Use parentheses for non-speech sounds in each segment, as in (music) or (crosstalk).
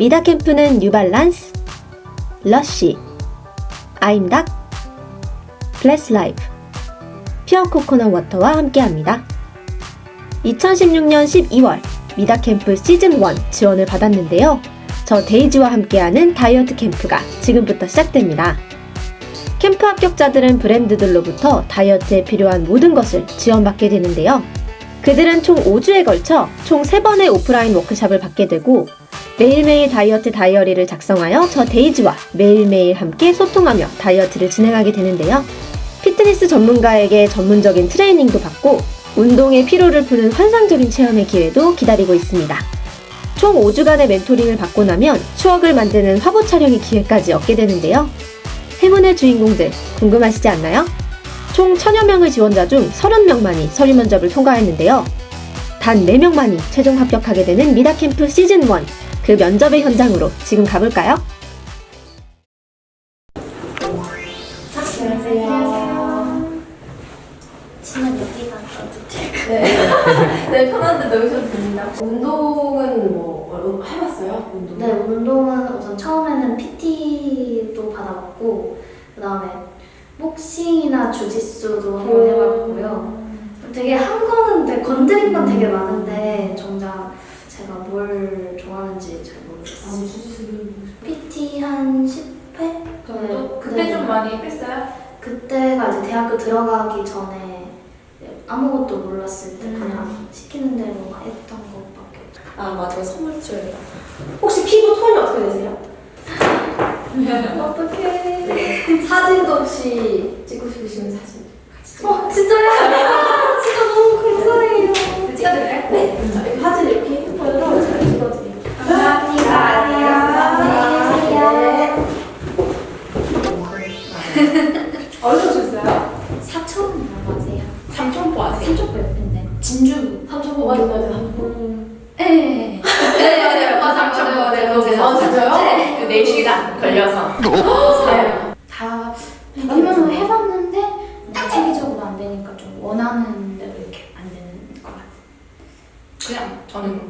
미다 캠프는 뉴발란스, 러쉬, 아임닭, 블레스 라이프, 퓨어 코코넛 워터와 함께합니다. 2016년 12월 미다 캠프 시즌 1 지원을 받았는데요. 저 데이지와 함께하는 다이어트 캠프가 지금부터 시작됩니다. 캠프 합격자들은 브랜드들로부터 다이어트에 필요한 모든 것을 지원받게 되는데요. 그들은 총 5주에 걸쳐 총 3번의 오프라인 워크샵을 받게 되고 매일매일 다이어트 다이어리를 작성하여 저 데이지와 매일매일 함께 소통하며 다이어트를 진행하게 되는데요. 피트니스 전문가에게 전문적인 트레이닝도 받고 운동의 피로를 푸는 환상적인 체험의 기회도 기다리고 있습니다. 총 5주간의 멘토링을 받고 나면 추억을 만드는 화보 촬영의 기회까지 얻게 되는데요. 행운의 주인공들 궁금하시지 않나요? 총 1000여 명의 지원자 중 30명만이 서류 면접을 통과했는데요. 단 4명만이 최종 합격하게 되는 미다캠프 시즌 1. 그 면접의 현장으로 지금 가볼까요? 어떻게? 네, 편한데 넣으셔도 됩니다. 운동은 뭐 어, 해봤어요? 운동? 네, 운동은 우선 처음에는 PT도 받아봤고 그 다음에 복싱이나 주짓수도 한번 해봤고요. 되게 한 거는 되게 건드린 건 되게 많은데 정작 제가 뭘 좋아하는지 잘 아, 모르겠어요. 주짓수를 PT 한 10회 정도? 그때 네. 좀 많이 뺐어요? 그때가 이제 대학교 들어가기 전에 아무것도 몰랐을 때 음. 그냥 시키는 대로 막 했던 것밖에 없어요. 아 맞아 선물 줘야겠다. 혹시 피부 톤이 어떻게 되세요? (laughs) 어떡해. 사진도 혹시 찍고 싶으시면 사진 같이 찍어. 어, 진짜요? (laughs) 진짜 너무 감사해요. 찍어드릴까요? 네. 사진 이렇게 진주. 삼촌포 맞아 맞아 삼촌포. 네. 네, 맞아요. (laughs) 맞아, 맞아요. 네, 거기서. 아 진짜요? 네. 4시간 걸려서 네. 다 몇명은 해봤는데 체계적으로 안 되니까 좀 원하는 대로 이렇게 안 되는 것 같아요. 그냥 저는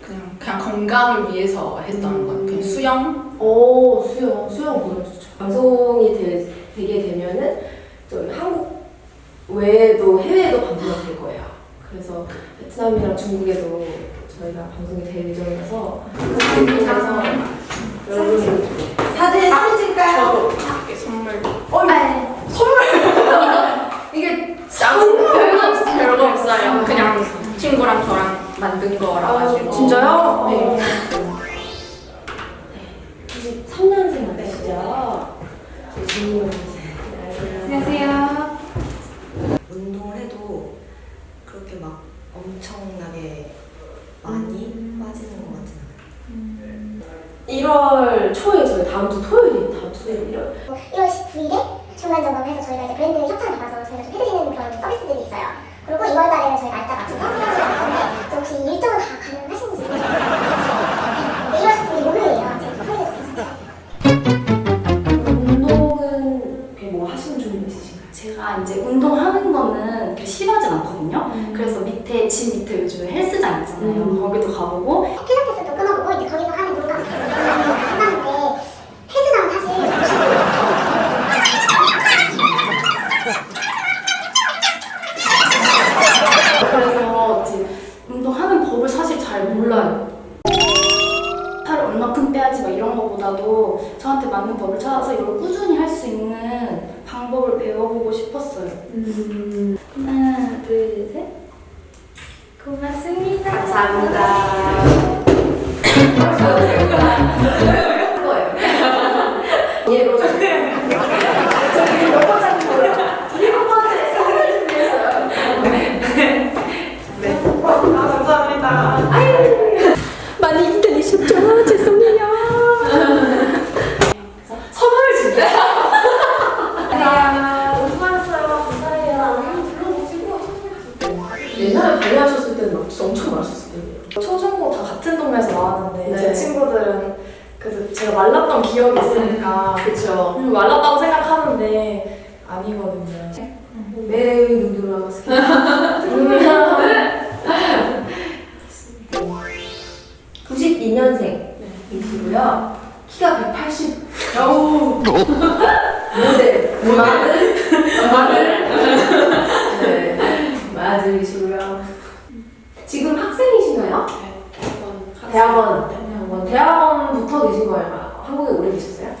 그냥 그냥 건강을 위해서 했던 건 그냥 수영 오 수영 수영 보여주죠. 방송이 되, 되게 되면은 또 한국 외에도 해외에도 방송이 될 거예요. 그래서 베트남이랑 중국에도 저희가 방송이 될 예정이라서 그래서 여러분 사진 사진 찍을까요? 막 엄청나게 많이 빠지는 것 같진 않아요. 1월 초에 저희 다음 주 토요일이 다음 주 토요일 1월 1월 19일에 중간 점검해서 저희가 이제 브랜드 협찬을 받아서 저희가 좀 해드리는 그런 서비스들이 있어요. 그리고 2월 달에는 저희 날짜 맞춰서 또 혹시 일정은 다 가능하신지? 감사합니다. 않을까. 그렇죠. 음, 말랐다고 생각하는데 아니거든요. 음. 매의 눈으로 아마 스킨. 92년생 이고요 키가 180. 아우. 모델. 마늘. 마늘. (laughs) 네. 마늘이시고.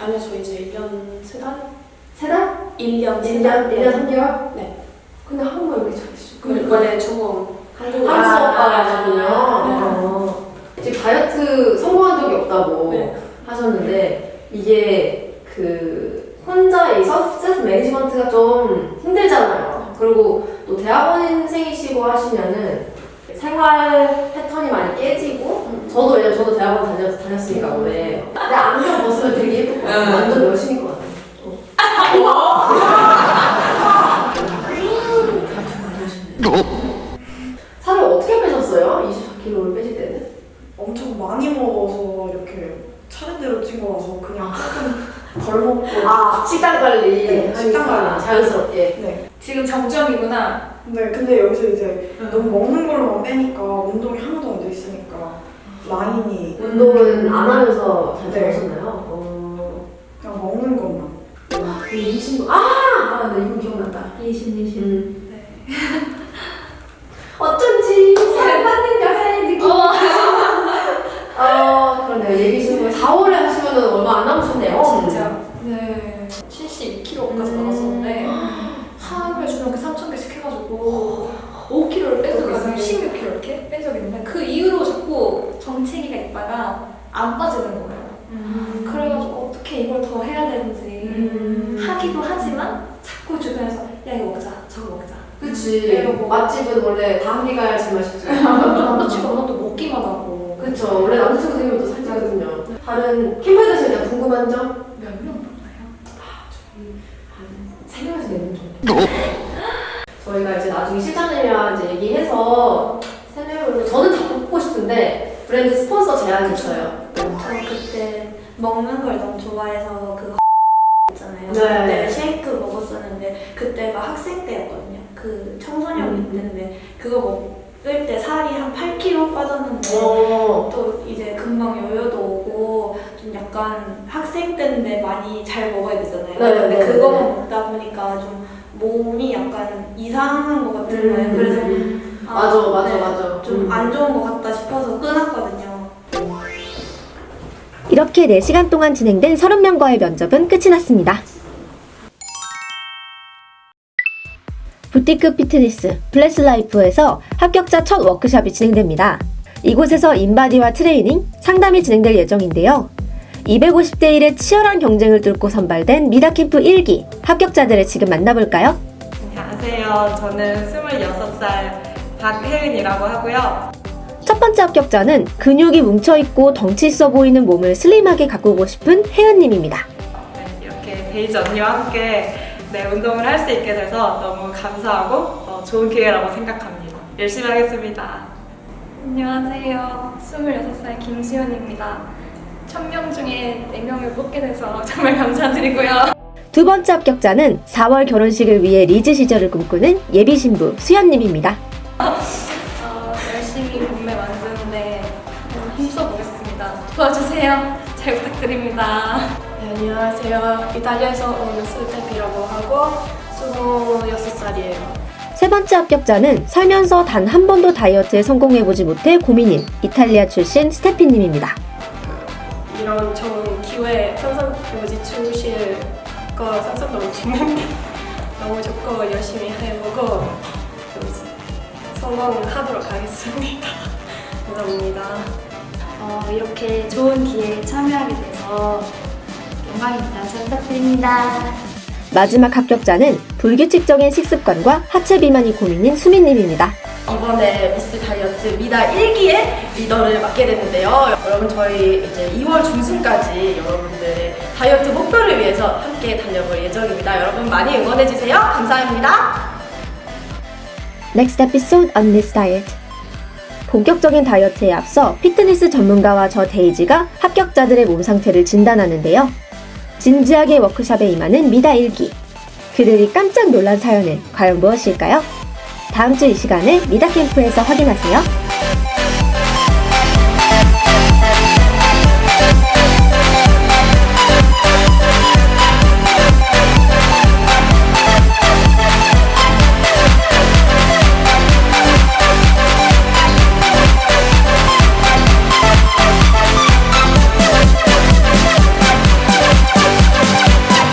아니요, 저 이제 1년 세 달? 세 달? 1년 1년, 1년 3개월? 네. 근데 한국말 왜 이렇게 잘하시죠? 그 원래 전공 한국 한국 수업과라군요. 네. 어. 지금 다이어트 성공한 적이 없다고 네. 하셨는데 이게 그 혼자 이 서비스 매니지먼트가 좀 힘들잖아요. 그리고 또 대학원생이시고 하시면은 생활 패턴이 많이 깨지고 저도 왜냐면 저도 대학원 다녔, 다녔으니까 오래 근데 완전 여신인 것 같아요. 또. 살을 어떻게 빼셨어요? 24kg를 빼실 때는? 엄청 많이 먹어서 이렇게 차례대로 찐 거라서 그냥 조금 덜 먹고 아 식단 관리 네, 식단 관리. 자연스럽게 네. 지금 정점이구나. 네, 근데 여기서 이제 너무 먹는 걸로만 빼니까 운동이 하나도 안 돼 있으니까 라인이 운동은 안 하면서 잘 네. 되셨나요? 어... 그냥 먹는 것만 그 이신부 아! 아, 네, 이분 기억난다. 예신 예신. 음. 어쩐지 사랑받는 여자의 느낌. 어, 그러네요. 예비 신부 4월에 하시면은 얼마 안 남으셨네요. 진짜. 네. 72kg까지 음. 나갔었는데 (gasps) 하루에 주먹 3,000개씩 해가지고 5kg를 뺀 적이 있어요. 16kg 이렇게 뺀 적이 있는데 그 이후로 자꾸 정체기가 있다가 안 빠지는 거예요. 그래가지고 어떻게 이걸 더 해야 되는지 음. 하기도 하지만 자꾸 주변에서 야 이거 먹자 저거 먹자 그치. 이러고. 맛집은 원래 다음이 가야 제맛이죠. 남자친구 워낙 또 먹기만 하고 그쵸. 원래 남자친구 생기면 또 살찌거든요. 다른 캠프 되실 때 궁금한 점? 몇명 먹나요? 세 명에서 네명 정도. 저희가 이제 나중에 실장님이랑 이제 얘기해서 세 명으로 저는 다 뽑고 싶은데 브랜드 스폰서 제한이 있어요. 저 그때 먹는 걸 너무 좋아해서 그거 (laughs) 있잖아요. 네. 그때 쉐이크 먹었었는데 그때가 학생 때였거든요. 그 청소년 음. 때인데 그거 먹을 때 살이 한 8kg 빠졌는데 어. 또 이제 금방 여유도 오고 좀 약간 학생 때인데 많이 잘 먹어야 되잖아요. 네, 근데 네, 그거만 네. 먹다 보니까 좀 몸이 약간 이상한 것 같은 음. 거예요. 그래서 아, 맞아, 맞아, 네, 맞아. 좀 음. 안 좋은 것 같다 싶어서 끊었거든요. 이렇게 4시간 동안 진행된 30명과의 면접은 끝이 났습니다. 부티크 피트니스 블레스라이프에서 합격자 첫 워크샵이 진행됩니다. 이곳에서 인바디와 트레이닝, 상담이 진행될 예정인데요. 250대 1의 치열한 경쟁을 뚫고 선발된 미다캠프 1기 합격자들을 지금 만나볼까요? 안녕하세요. 저는 26살 박혜은이라고 하고요. 첫 번째 합격자는 근육이 뭉쳐있고 덩치 있어 보이는 몸을 슬림하게 가꾸고 싶은 혜은님입니다. 네, 이렇게 베이지 언니와 함께 네, 운동을 할 수 있게 돼서 너무 감사하고 어, 좋은 기회라고 생각합니다. 열심히 하겠습니다. 안녕하세요. 26살 김수연입니다. 1000명 중에 4명을 뽑게 돼서 정말 감사드리고요. 두 번째 합격자는 4월 결혼식을 위해 리즈 시절을 꿈꾸는 예비 신부 수연님입니다. (laughs) 몸매 만드는데 어, 힘써 보겠습니다. 도와주세요. 잘 부탁드립니다. 네, 안녕하세요. 이탈리아에서 온 스테피라고 하고 26살이에요. 세 번째 합격자는 살면서 단 한 번도 다이어트에 성공해보지 못해 고민인 이탈리아 출신 스테피님입니다. 이런 좋은 기회 항상 여기 주실 거 상상도 못했는데 (laughs) 너무 좋고 열심히 해보고 성공하도록 하겠습니다. (laughs) 감사합니다. 어, 이렇게 좋은 기회에 참여하게 돼서 영광입니다. 잘 부탁드립니다. 마지막 합격자는 불규칙적인 식습관과 하체 비만이 고민인 수민님입니다. 이번에 미스 다이어트 미다 1기의 리더를 맡게 됐는데요. 여러분 저희 이제 2월 중순까지 여러분들의 다이어트 목표를 위해서 함께 달려볼 예정입니다. 여러분 많이 응원해 주세요. 감사합니다. Next episode on this diet. 본격적인 다이어트에 앞서 피트니스 전문가와 저 데이지가 합격자들의 몸 상태를 진단하는데요. 진지하게 워크샵에 임하는 미다 1기. 그들이 깜짝 놀란 사연은 과연 무엇일까요? 다음 주 이 시간에 미다 캠프에서 확인하세요.